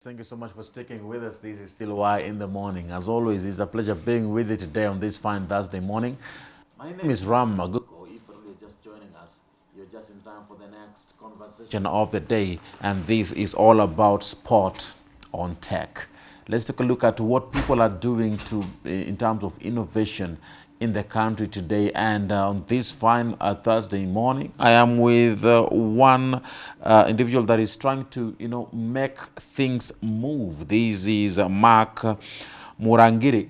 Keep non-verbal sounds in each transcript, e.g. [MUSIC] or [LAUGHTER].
Thank you so much for sticking with us. This is still Why in the Morning. As always, it's a pleasure being with you today on this fine Thursday morning. My name is Ram Maguko. If you're just joining us, you're just in time for the next conversation of the day, and this is all about sport on tech. Let's take a look at what people are doing to, in terms of innovation in the country today. And uh, on this fine uh, Thursday morning, I am with uh, one uh, individual that is trying to, you know, make things move. This is uh, Mark Murangiri.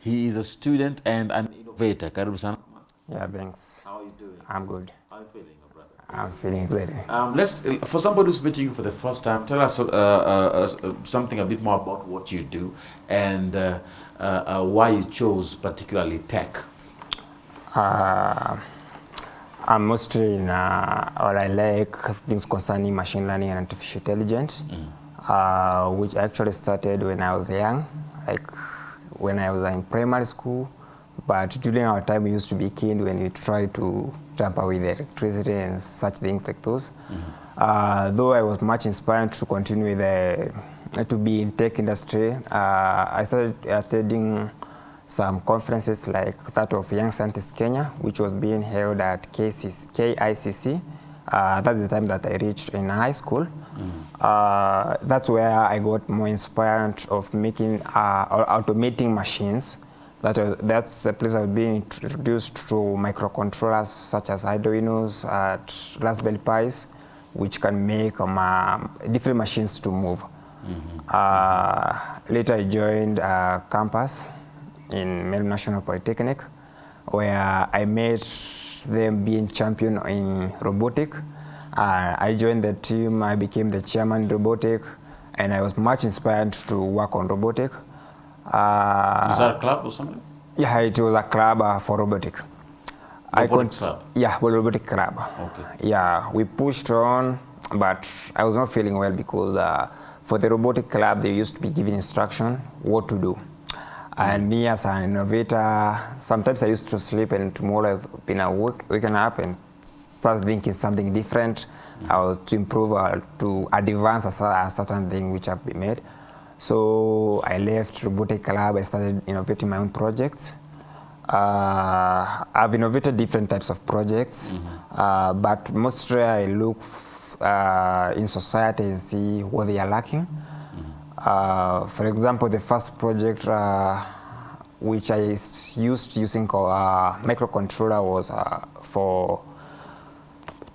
He is a student and an innovator. Karibu sana. Yeah, thanks. How are you doing? I'm good. How are you feeling, brother? I'm feeling good. Um, let's, for somebody who's meeting you for the first time, tell us uh, uh, uh, something a bit more about what you do and uh, uh, uh, why you chose particularly tech. Uh, I'm mostly in, uh, or I like things concerning machine learning and artificial intelligence, uh, which actually started when I was young, like when I was in primary school. But during our time, we used to be keen when we try to tamper with electricity and such things like those. Uh, though I was much inspired to continue with the, to be in tech industry, uh, I started attending some conferences like that of Young Scientist Kenya, which was being held at KCC, KICC. Uh, that's the time that I reached in high school. Uh, that's where I got more inspired of making uh, or automating machines. That was, that's the place I was being introduced to microcontrollers such as Arduinos, uh, Raspberry Pis, which can make um, uh, different machines to move. Uh, later I joined uh, campus in Meru National Polytechnic, where I met them being champion in robotic. Uh, I joined the team, I became the chairman in robotic, and I was much inspired to work on robotic. Uh, Is that a club or something? yeah, it was a club uh, for robotic. Robotic club? Yeah, well, robotic club. Okay. Yeah, we pushed on, but I was not feeling well because uh, for the robotic club, they used to be giving instruction what to do. And me as an innovator, sometimes I used to sleep and tomorrow I've been awake, waking up and start thinking something different. Mm. I was to improve or to advance a, a certain thing which have been made. So I left robotic club, I started innovating my own projects. Uh, I've innovated different types of projects, uh, but mostly I look f- uh, in society and see what they are lacking. Uh, for example, the first project uh, which I used using a uh, microcontroller was uh, for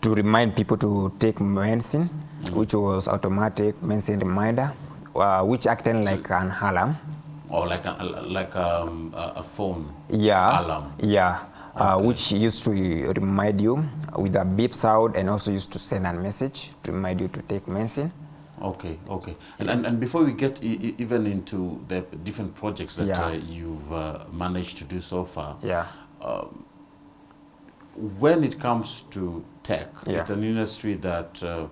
to remind people to take medicine, which was automatic medicine reminder, uh, which acting like an alarm. Or like a, like um, a, a phone Yeah. alarm? Yeah. Uh, which used to remind you with a beep sound and also used to send a message to remind you to take medicine. Okay, okay. And, and, and before we get even into the different projects that Yeah. uh, you've uh, managed to do so far, Yeah. when it comes to tech, Yeah. it's an industry that uh,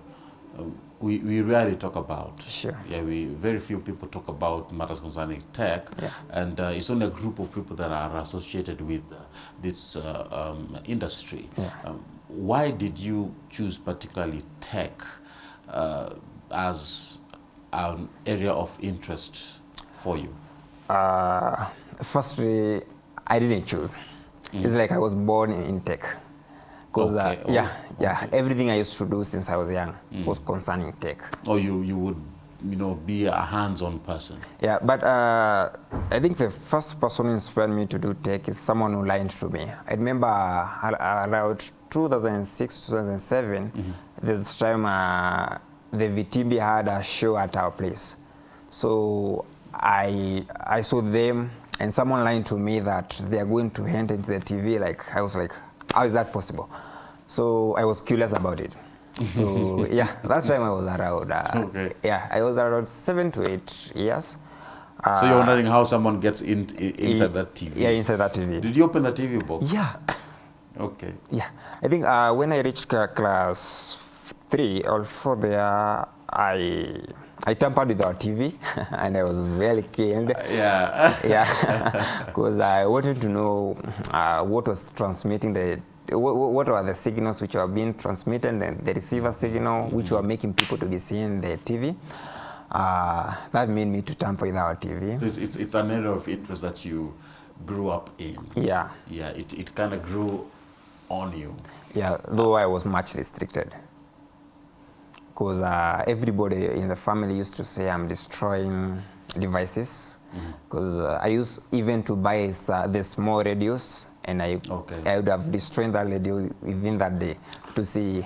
um, we, we rarely talk about. Sure. Yeah, we very few people talk about matters concerning tech, Yeah. and uh, it's only a group of people that are associated with uh, this uh, um, industry. Yeah. Um, why did you choose particularly tech uh, as an area of interest for you? Uh, firstly, I didn't choose. It's like I was born in tech. Because Okay, uh, yeah, oh, yeah, everything I used to do since I was young was concerning tech. Or you, you would you know, be a hands-on person? Yeah, but uh, I think the first person who inspired me to do tech is someone who lied to me. I remember uh, around 2006, 2007, this time uh, the VTB had a show at our place. So I, I saw them and someone lied to me that they are going to hand into the TV. Like, I was like, how is that possible? So I was curious about it. So [LAUGHS] yeah, that time I was around. Uh, Okay. Yeah, I was around seven to eight years. Uh, so you're wondering how someone gets in, in inside that TV? Yeah, inside that TV. Did you open the TV box? Yeah, Okay. yeah. I think uh, when I reached class three or four there, I I tampered with our TV [LAUGHS] and I was very keen. Yeah. [LAUGHS] yeah, [LAUGHS] because I wanted to know uh, what was transmitting the what, what are the signals which are being transmitted and the receiver signal which were making people to be seeing the TV. Uh, that made me to tamper with our TV. So it's, it's, it's an area of interest that you grew up in. Yeah, Yeah, it, it kind of grew on you. yeah, though I was much restricted. Because uh, everybody in the family used to say I'm destroying devices. Because mm -hmm. uh, I used even to buy uh, the small radios and I, Okay. I would have destroyed that radio within that day to see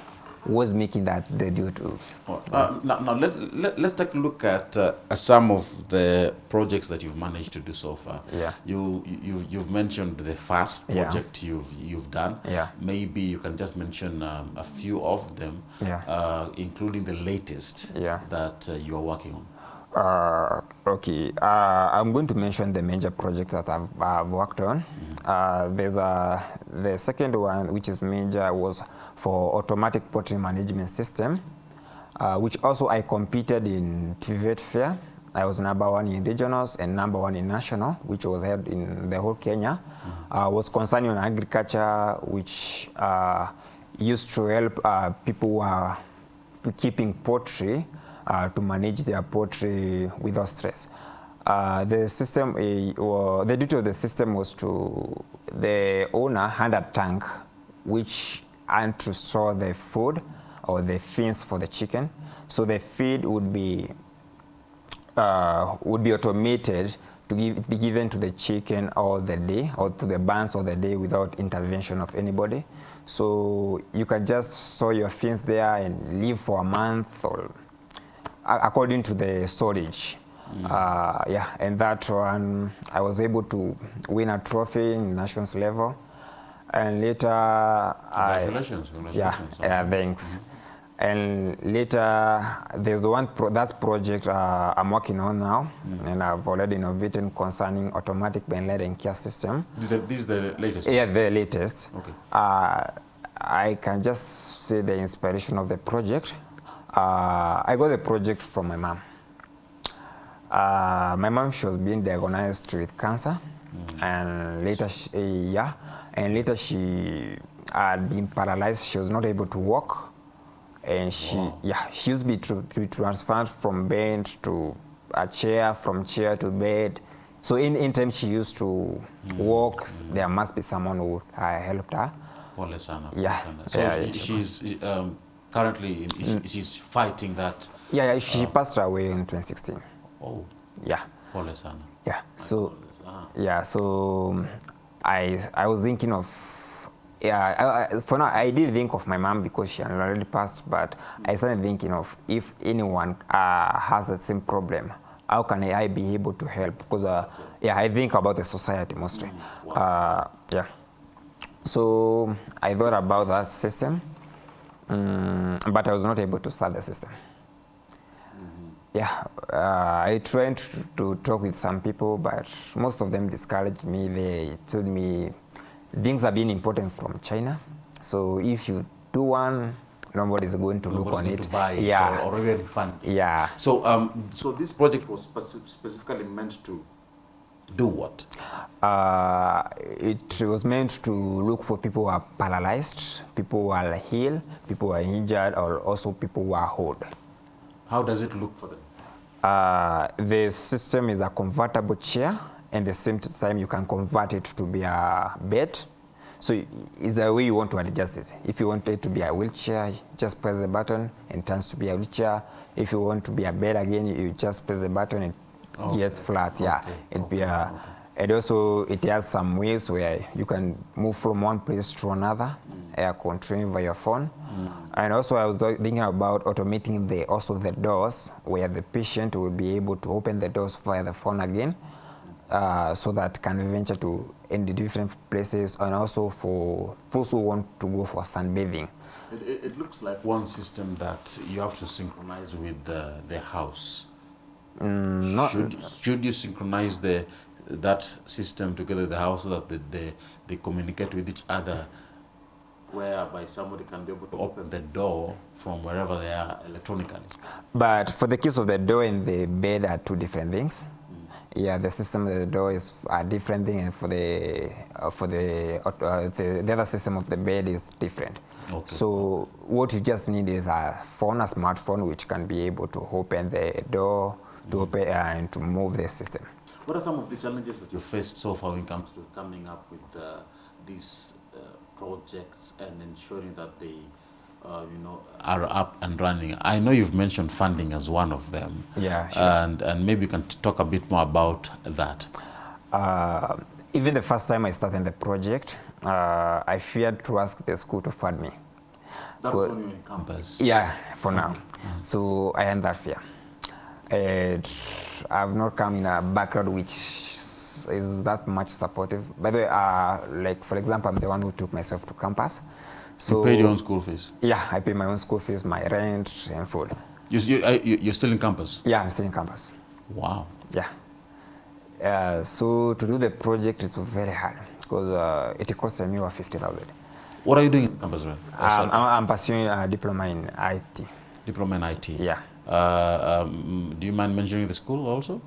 what's making that radio to Uh, now, now let, let, let's take a look at uh, some of the projects that you've managed to do so far. Yeah. You, you, you've mentioned the first Yeah. project you've, you've done. Yeah. Maybe you can just mention um, a few of them, Yeah. uh, including the latest Yeah. that uh, you are working on. Uh, okay, uh, I'm going to mention the major projects that I've, I've worked on. Uh, there's a, the second one, which is major, was for automatic poultry management system, uh, which also I competed in TVET fair. I was number one in regionals and number one in national, which was held in the whole Kenya. Uh, was concerning on agriculture, which uh, used to help uh, people who are keeping poultry uh, to manage their poultry without stress. Uh, the system, uh, or the duty of the system was to the owner had a tank which had to store the food or the fins for the chicken. So the feed would be uh, would be automated to give, be given to the chicken all the day or to the barns all the day without intervention of anybody. So you can just store your fins there and live for a month or according to the storage. Uh, yeah, and that one I was able to win a trophy in nations level, and later I Congratulations, yeah, yeah, thanks. And later, there's one pro that project uh, I'm working on now, and I've already innovated concerning automatic Ben and care system. This, is the, this is the latest. Yeah, the latest. Okay. Uh, I can just say the inspiration of the project. Uh, I got the project from my mom. Uh, my mom, she was being diagnosed with cancer, mm. and later, she, uh, yeah, and later she had been paralyzed. She was not able to walk, and she, wow. yeah, she used to be, to, to be transferred from bed to a chair, from chair to bed. So in, in time she used to mm. walk, mm. there must be someone who uh, helped her. Pole sana, Yeah, sana. So yeah, she- yeah. she's um, currently is- she's fighting that. Yeah, yeah she uh, passed away in 2016. Oh, Yeah, pole sana. yeah. So, Ah. yeah, so um, I I was thinking of yeah. I, I, for now, I did think of my mom because she had already passed, but mm. I started thinking of if anyone uh, has that same problem, how can I be able to help? Because uh, yeah, I think about the society mostly. Mm. Wow. Uh, yeah. So I thought about that system, um, but I was not able to start the system. Yeah, uh, I tried to, talk with some people, but most of them discouraged me. They told me things are being imported from China. So if you do one, nobody's going to look on going it. to buy it yeah, or, or even fund it. yeah. So, um, so this project was specifically meant to do what? Uh, it was meant to look for people who are paralyzed, people who are healed, people who are injured, or also people who are old. How does it look for them? Uh, the system is a convertible chair, and the same time you can convert it to be a bed. So is it's a way you want to adjust it. If you want it to be a wheelchair, just press the button and it turns to be a wheelchair. If you want to be a bed again, you just press the button and it gets flat. Yeah, Okay. it'd okay. be a. And also it has some ways where you can move from one place to another, air control via your phone. And also I was thinking about automating the also the doors where the patient will be able to open the doors via the phone again, uh, so that can venture to in the different places and also for those who want to go for sunbathing. It, it, it looks like one system that you have to synchronize with the, the house. Mm, not- should, should you synchronize the, that system together with the house so that they, they, they communicate with each other whereby somebody can be able to open the door from wherever they are electronically? But for the case of the door and the bed are two different things. Yeah, the system of the door is a different thing, and for the uh, for the, uh, the the other system of the bed is different. Okay. So what you just need is a phone, a smartphone, which can be able to open the door to open uh, and to move the system. What are some of the challenges that you faced so far when it comes to coming up with uh, these uh, projects and ensuring that they, uh, you know, are up and running? I know you've mentioned funding as one of them. Yeah, sure. And and maybe you can t- talk a bit more about that. Uh, even the first time I started the project, uh, I feared to ask the school to fund me. That was in campus. Yeah, for now. So I had that fear. And I've not come in a background which is that much supportive. By the way, uh, like for example, I'm the one who took myself to campus. So you paid your own school fees. yeah, I pay my own school fees, my rent, and food. You, you, you- you're still in campus. Yeah, I'm still in campus. Wow. Yeah. Uh, so to do the project is very hard because uh, it costs me over 50,000. What are you doing in campus, right? Um, I'm, I'm pursuing a diploma in IT. Diploma in IT. Yeah. Uh, um, do you mind mentioning the school also?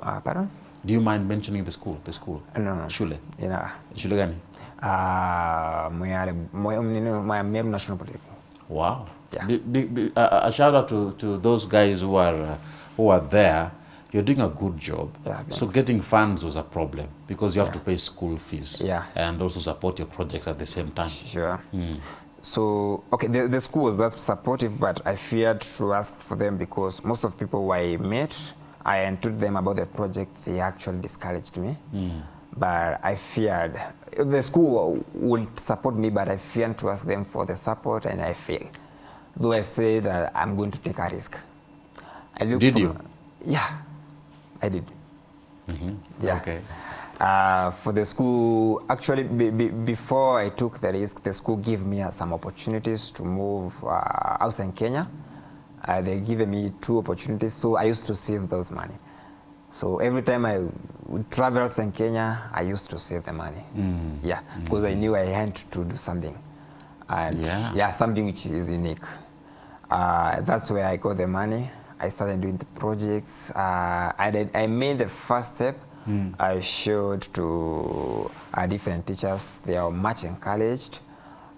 Uh, pardon? Do you mind mentioning the school? The school. No, no. Shule. Know, Shule gani? uh, Moyale, Moy- nini- my Meru National Polytechnic. Wow. Yeah. Be- be- be- uh, a shout out to, to those guys who are uh, who are there. You're doing a good job. Yeah, so getting funds was a problem because you have to pay school fees. Yeah. And also support your projects at the same time. Sure. So, okay, the, the school was that supportive, but I feared to ask for them because most of the people I met, I told them about the project, they actually discouraged me. Hmm. But I feared, the school would support me, but I feared to ask them for the support and I failed. Though I say that I'm going to take a risk. I looked Did for- you? Yeah, I did. Mm-hmm. Yeah. Okay. Uh, for the school, actually, be, be, before I took the risk, the school gave me uh, some opportunities to move uh, outside Kenya. Uh, they gave me two opportunities, so I used to save those money. So every time I would travel outside Kenya, I used to save the money. Yeah, because I knew I had to do something. And Yeah. something which is unique. Uh, that's where I got the money. I started doing the projects. Uh, I, did, I made the first step. I showed to uh, different teachers. They are much encouraged.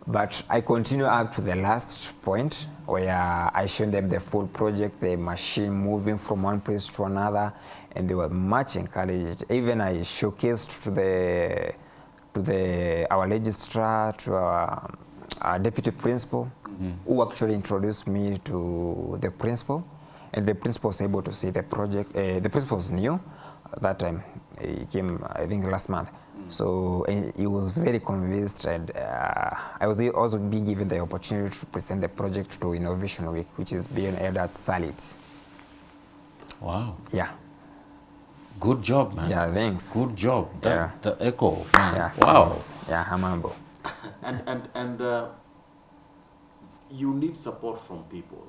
But I continue up to the last point where I showed them the full project, the machine moving from one place to another, and they were much encouraged. Even I showcased to the to the our registrar, to our, our deputy principal, who actually introduced me to the principal, and the principal was able to see the project. Uh, the principal was new that time. He came, I think, last month. So eh, he was very convinced, and uh, I was also being given the opportunity to present the project to Innovation Week, which is being held at Sarit. Wow. Yeah, Good job, man. yeah, thanks. Good job. That, Yeah. The echo, man. Yeah, wow. thanks. Yeah, I'm humble. [LAUGHS] And and and uh, you need support from people.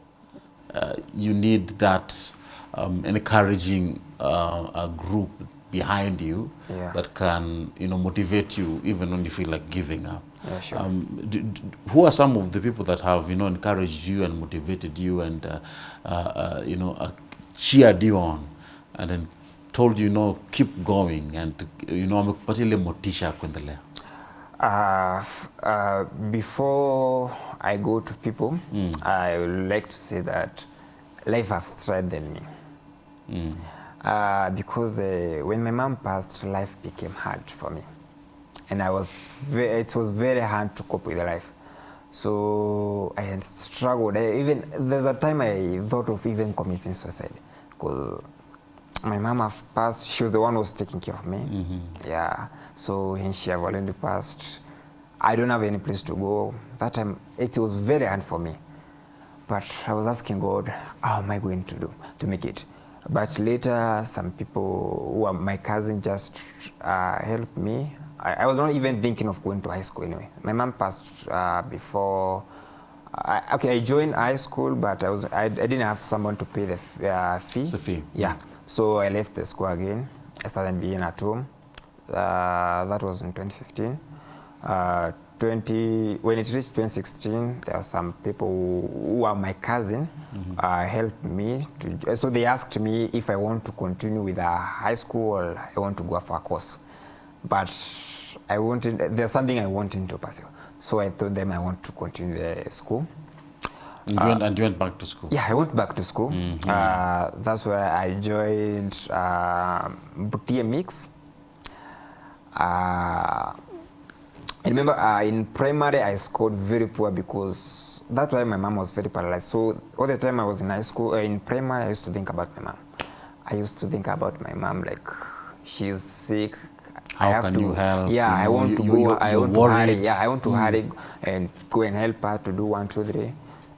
Uh, you need that um, encouraging uh, a group behind you Yeah. that can you know motivate you even when you feel like giving up. Yeah, sure. Um, d- d- who are some of the people that have you know encouraged you and motivated you and uh, uh, uh, you know uh, cheered you on and then told you, you know keep going and you know amekupatia ile motisha kuendelea. Uh, uh, before I go to people, I would like to say that life has strengthened me. Uh, because uh, when my mom passed, life became hard for me. And I was it was very hard to cope with life. So I had struggled. I even there's a time I thought of even committing suicide because my mom have passed. She was the one who was taking care of me. Mm -hmm. Yeah. So when she have already passed, I don't have any place to go. That time it was very hard for me. But I was asking God, how am I going to do to make it? But later, some people who are my cousin just uh, helped me. I, I was not even thinking of going to high school anyway. My mom passed uh, before. I, okay, I joined high school, but I was I, I didn't have someone to pay the f- uh, fee. The fee. Yeah. So I left the school again. I started being at home. Uh, that was in 2015. Uh, 20, when it reached 2016, there are some people who, who are my cousin mm -hmm. uh, helped me. To, so they asked me if I want to continue with a high school or I want to go for a course. But I wanted, there's something I wanted to pursue. So I told them I want to continue the school. And you, went, and you went back to school? Yeah, I went back to school. Mm -hmm. Uh, that's where I joined uh, Butia Mix. Uh, I remember uh, in primary I scored very poor because that time my mom was very paralyzed. So all the time I was in high school, uh, in primary, I used to think about my mom. I used to think about my mom like she's sick. How I have can to, you help? Yeah, You I want you- to go. you- I want to hurry. Yeah, I want to mm. hurry and go and help her to do one, two, three.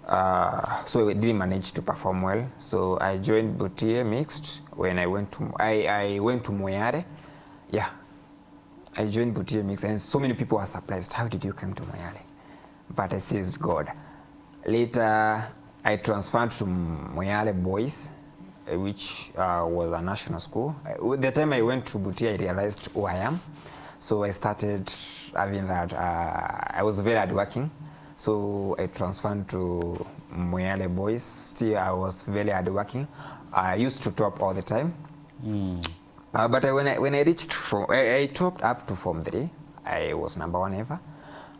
Uh, so I didn't manage to perform well. So I joined Butia Mixed when I went to I, I went to Moyare. Yeah, I joined Butia Mix, and so many people were surprised. How did you come to Moyale? But I says God. Later, I transferred to Moyale Boys, uh, which uh, was a national school. The time I went to Butia, I realized who I am. So I started having that. Uh, I was very hardworking. So I transferred to Moyale Boys. Still, I was very hardworking. I used to top all the time. Uh, but I, when I when I reached from I, I topped up to form three. I was number one ever.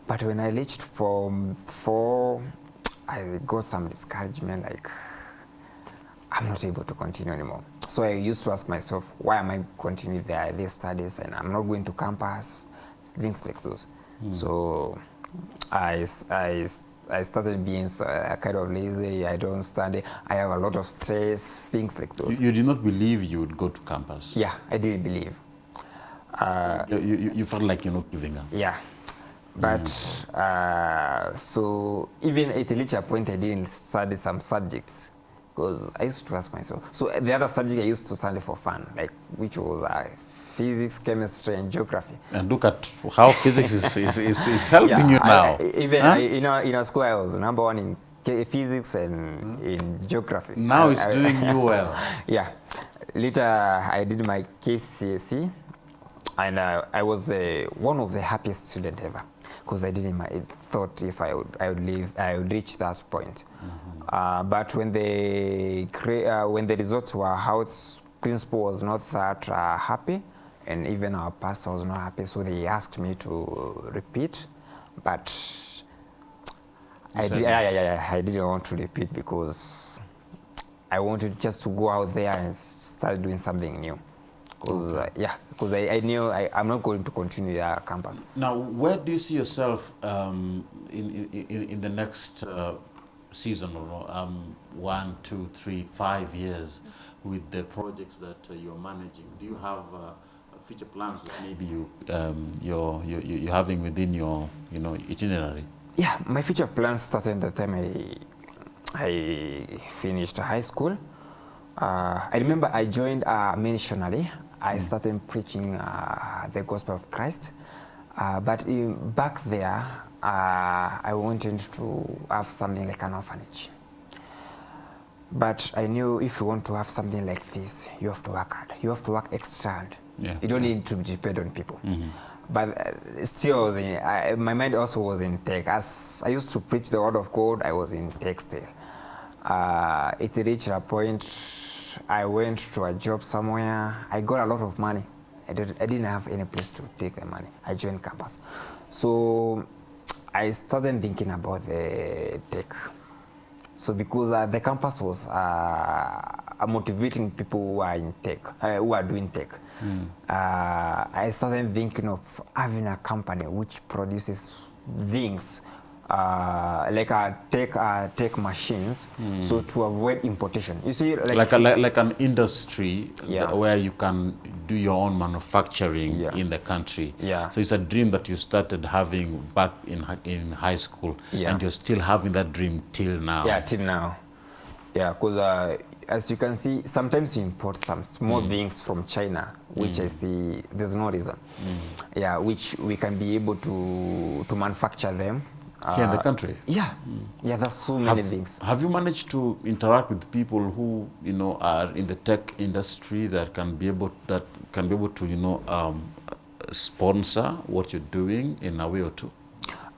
But when I reached form four, I got some discouragement. Like I'm not able to continue anymore. So I used to ask myself, why am I continuing the, these studies and I'm not going to campus, things like those. Mm. So I, I, I started being uh, kind of lazy. I don't study. I have a lot of stress, things like those. you did not believe you would go to campus? Yeah, I didn't believe. Uh, You, you, you felt like you're not giving up? Yeah. But uh, so even at reached later point I didn't study some subjects because I used to ask myself. So the other subject I used to study for fun, like which was uh, physics, chemistry, and geography. And look at how physics is, is, is, is helping yeah, you now. I- even Huh? I, in, our, in our school, I was number one in physics and in geography. now I- it's I- doing you [LAUGHS] well. yeah. Later, I did my KCSE, and uh, I was the, one of the happiest student ever because I didn't I thought if I would, I would leave, I would reach that point. Mm -hmm. Uh, but when the uh, when the results were out, principal was not that uh, happy, and even our pastor was not happy. So they asked me to repeat, but I, did, yeah, yeah, I didn't want to repeat because I wanted just to go out there and start doing something new. Because uh, yeah, because I, I knew I, I'm not going to continue the campus. Now, where do you see yourself um, in, in, in the next uh, season or um, one, two, three, five years with the projects that uh, you're managing? Do you have uh, future plans that maybe you, um, you're, you you're having within your you know, itinerary? Yeah, my future plans started at the time I I finished high school. Uh, I remember I joined uh, missionary. I started preaching uh, the gospel of Christ. Uh, but in, back there, uh, I wanted to have something like an orphanage. But I knew if you want to have something like this, you have to work hard. You have to work extra hard. Yeah. You don't need to depend on people. Mm -hmm. But uh, still, in, I, my mind also was in tech. As I used to preach the word of God, I was in tech still. Uh, it reached a point, I went to a job somewhere. I got a lot of money. I, did, I didn't have any place to take the money. I joined campus. So I started thinking about the tech. So because uh, the campus was uh, motivating people who are in tech, uh, who are doing tech, uh, I started thinking of having a company which produces things uh, like a tech uh, tech machines, mm. so to avoid importation. You see, like, Like, a, like, like an industry Yeah. where you can do your own manufacturing Yeah. in the country. Yeah. So it's a dream that you started having back in, in high school, Yeah. and you're still having that dream till now. Yeah, till now. Yeah, because uh, as you can see, sometimes you import some small things from China, which I see there's no reason. Yeah, which we can be able to to manufacture them. Here in the Uh, country. Yeah, yeah, there's so many Have, things. have you managed to interact with people who you know are in the tech industry that can be able that can be able to you know um, sponsor what you're doing in a way or two?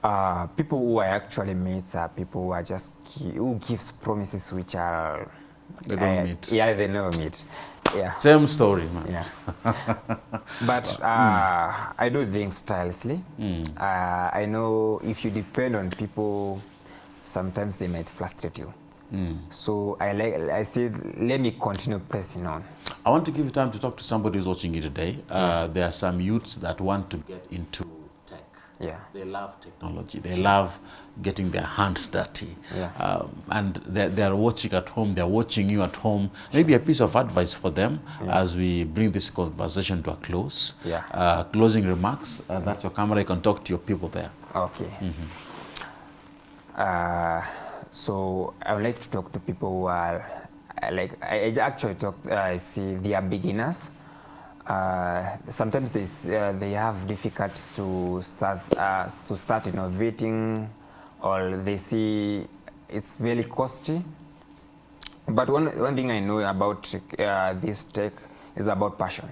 Uh, people who I actually meet are people who are just who gives promises which are They don't uh, meet. Yeah, they never meet. Yeah. Same story, man. Yeah. [LAUGHS] but uh, mm. I do things tirelessly. Uh, I know if you depend on people, sometimes they might frustrate you. Mm. So I like I said, let me continue pressing on. I want to give you time to talk to somebody who's watching you today. Uh, yeah. there are some youths that want to get into. Yeah. They love technology. They love getting their hands dirty. Yeah. Um, and they're, they're watching at home. They're watching you at home. Maybe a piece of advice for them Yeah. as we bring this conversation to a close. Yeah. Uh, closing remarks. Uh, that's your camera. You can talk to your people there. Okay. Uh, so I would like to talk to people who are uh, like I I actually talk. Uh, I see they are beginners. Uh, sometimes they uh, they have difficulties to start uh, to start innovating, or they see it's very costly. But one one thing I know about uh, this tech is about passion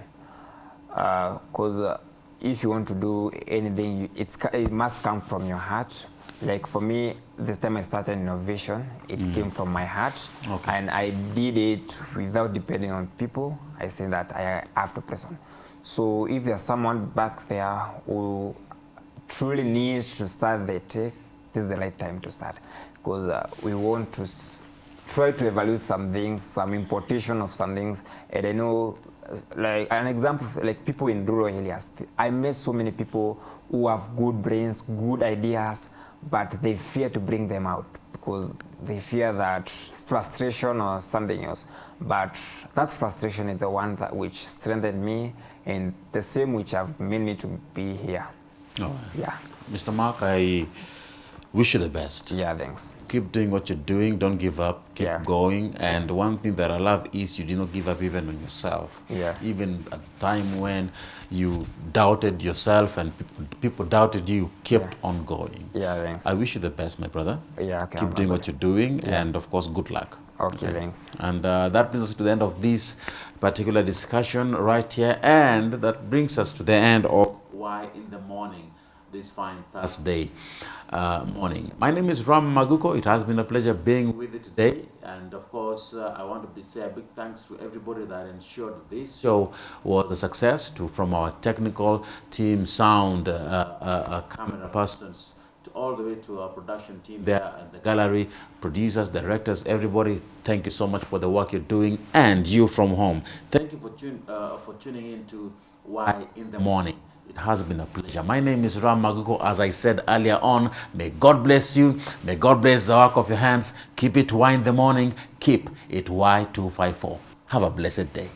because uh, if you want to do anything, it's, it must come from your heart. Like for me, the time I started innovation, it mm. came from my heart, Okay. and I did it without depending on people. I say that I have to press on. So if there's someone back there who truly needs to start the tech, this is the right time to start, because uh, we want to try to evaluate some things, some importation of some things, and I know, like an example, like people in rural areas. I met so many people who have good brains, good ideas, but they fear to bring them out because they fear that frustration or something else. But that frustration is the one that which strengthened me, and the same which have made me to be here. oh. Yeah, Mr. Mark, I wish you the best. yeah, thanks. keep doing what you're doing don't give up keep Yeah. going and one thing that i love is you did not give up even on yourself Yeah. even at a time when you doubted yourself and people, people doubted you kept Yeah. on going Yeah, thanks. i wish you the best my brother Yeah, okay, keep I'm doing what you're doing and of course good luck Okay, thanks. and uh, that brings us to the end of this particular discussion right here. And that brings us to the end of Why in the Morning, this fine Thursday uh, morning. My name is Ram Maguko. It has been a pleasure being with you today. And of course, uh, I want to say a big thanks to everybody that ensured this show was a success, to from our technical team, sound, uh, uh, uh, camera persons, to all the way to our production team there at the gallery, producers, directors, everybody. Thank you so much for the work you're doing, and you from home. Thank you for tune, uh, for tuning in to Why in the Morning. It has been a pleasure. My name is Ram Maguko. As I said earlier on, may God bless you. May God bless the work of your hands. Keep it Y in the morning. Keep it Y254. Have a blessed day.